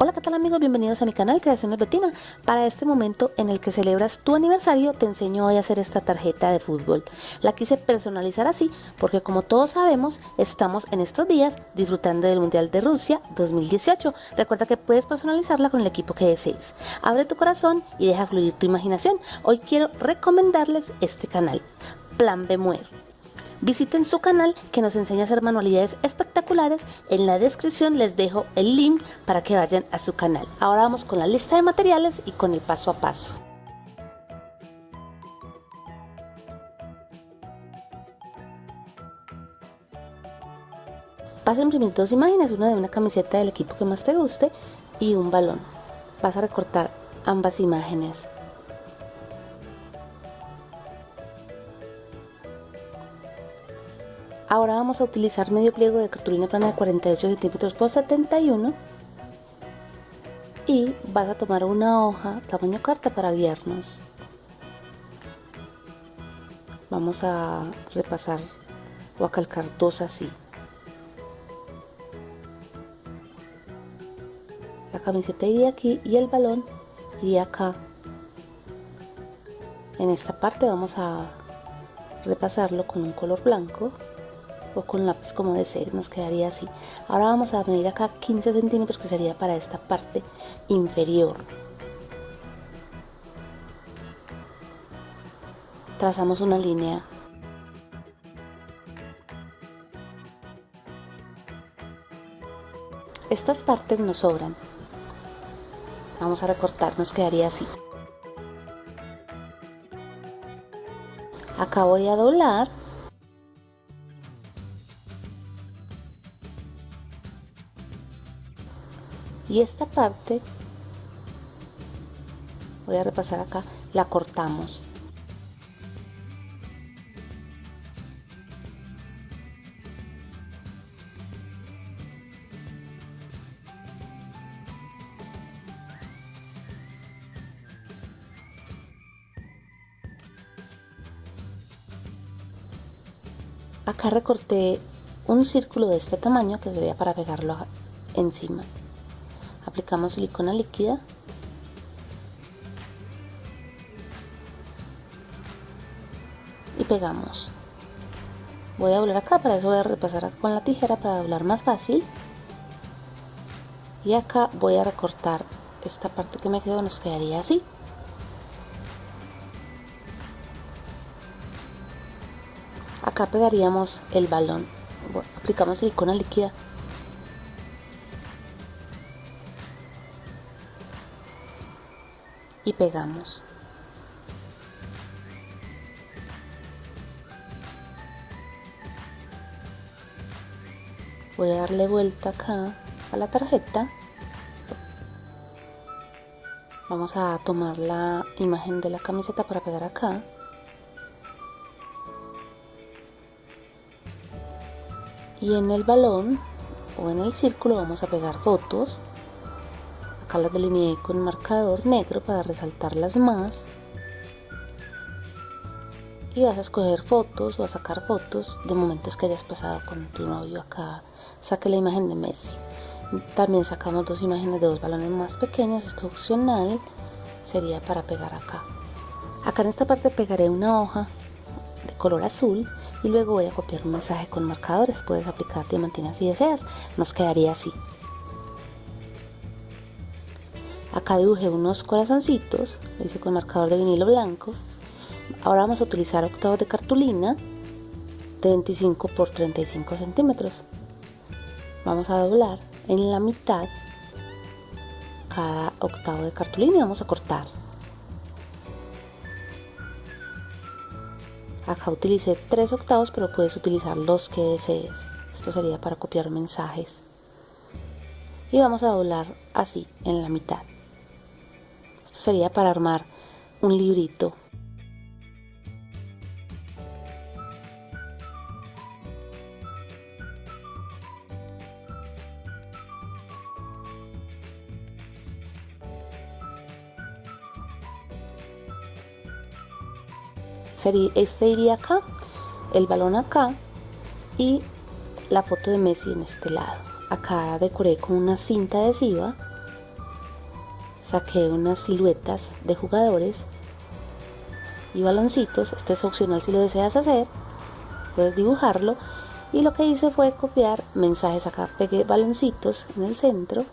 Hola qué tal amigos, bienvenidos a mi canal Creaciones Betina. Para este momento en el que celebras tu aniversario te enseño hoy a hacer esta tarjeta de fútbol. La quise personalizar así porque como todos sabemos estamos en estos días disfrutando del Mundial de Rusia 2018. Recuerda que puedes personalizarla con el equipo que desees. Abre tu corazón y deja fluir tu imaginación. Hoy quiero recomendarles este canal, Plan Bemuel. Visiten su canal que nos enseña a hacer manualidades espectaculares. En la descripción les dejo el link para que vayan a su canal. Ahora vamos con la lista de materiales y con el paso a paso. Vas a imprimir dos imágenes, una de una camiseta del equipo que más te guste y un balón. Vas a recortar ambas imágenes. Ahora vamos a utilizar medio pliego de cartulina plana de 48 centímetros por 71 y vas a tomar una hoja tamaño carta para guiarnos. Vamos a repasar o a calcar dos así. La camiseta iría aquí y el balón iría acá. En esta parte vamos a repasarlo con un color blanco o con lápiz como desees, nos quedaría así. Ahora vamos a medir acá 15 centímetros que sería para esta parte inferior. Trazamos una línea Estas partes nos sobran. Vamos a recortar, nos quedaría así. Acá voy a doblar y esta parte voy a repasar acá la cortamos. Acá recorté un círculo de este tamaño que sería para pegarlo encima aplicamos silicona líquida. Y pegamos. Voy a doblar acá, para eso voy a repasar con la tijera para doblar más fácil. Y acá voy a recortar esta parte que me quedó, nos quedaría así. Acá pegaríamos el balón. Aplicamos silicona líquida pegamos. Voy a darle vuelta acá a la tarjeta. Vamos a tomar la imagen de la camiseta para pegar acá. Y en el balón o en el círculo vamos a pegar fotos acá las delineé con marcador negro para resaltarlas más. Y vas a escoger fotos o a sacar fotos de momentos que hayas pasado con tu novio. Acá saque la imagen de Messi. También sacamos dos imágenes de dos balones más pequeños. Esto opcional sería para pegar acá. Acá en esta parte pegaré una hoja de color azul y luego voy a copiar un mensaje con marcadores. Puedes aplicar diamantina si deseas. Nos quedaría así Acá dibujé unos corazoncitos, lo hice con marcador de vinilo blanco. Ahora vamos a utilizar octavos de cartulina de 25 por 35 centímetros. Vamos a doblar en la mitad cada octavo de cartulina y vamos a cortar. Acá utilicé tres octavos, pero puedes utilizar los que desees. Esto sería para copiar mensajes. Y vamos a doblar así, en la mitad. Sería para armar un librito. este iría acá, el balón acá y la foto de Messi en este lado. Acá decoré con una cinta adhesiva saqué unas siluetas de jugadores y baloncitos. Esto es opcional si lo deseas hacer. Puedes dibujarlo. Y lo que hice fue copiar mensajes acá. Pegué baloncitos en el centro.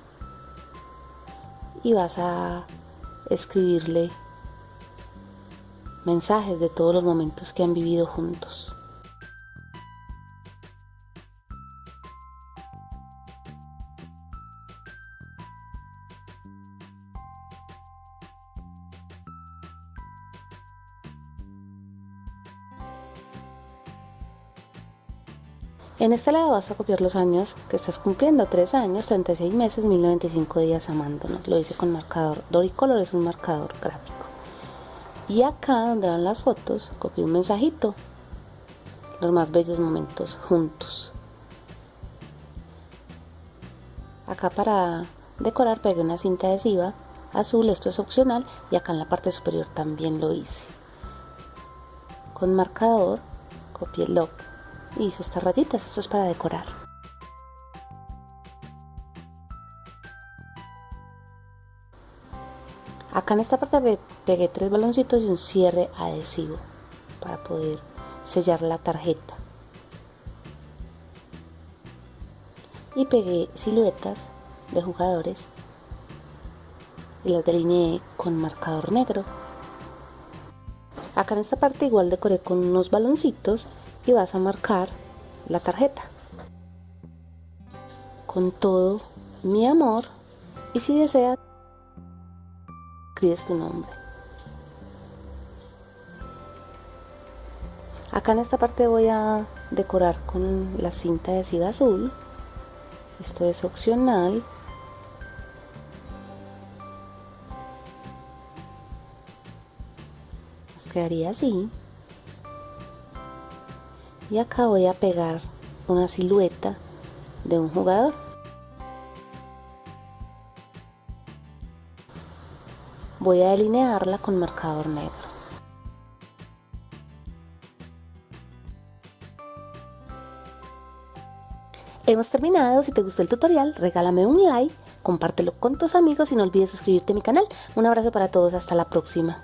Y vas a escribirle mensajes de todos los momentos que han vivido juntos. En este lado vas a copiar los años que estás cumpliendo, 3 años, 36 meses, 1095 días amándonos. Lo hice con marcador. Doricolor es un marcador gráfico. Y acá donde van las fotos, copié un mensajito. Los más bellos momentos juntos. Acá para decorar pegué una cinta adhesiva azul, esto es opcional, y acá en la parte superior también lo hice. Con marcador copié el lock y hice estas rayitas, esto es para decorar. Acá en esta parte pegué tres baloncitos y un cierre adhesivo para poder sellar la tarjeta. Y pegué siluetas de jugadores y las delineé con marcador negro. Acá en esta parte igual decoré con unos baloncitos y vas a marcar la tarjeta. Con todo mi amor y si deseas escribes tu nombre. Acá en esta parte voy a decorar con la cinta adhesiva azul. Esto es opcional. Nos quedaría así y acá voy a pegar una silueta de un jugador voy a delinearla con marcador negro Hemos terminado, si te gustó el tutorial regálame un like, compártelo con tus amigos y no olvides suscribirte a mi canal. Un abrazo para todos, hasta la próxima.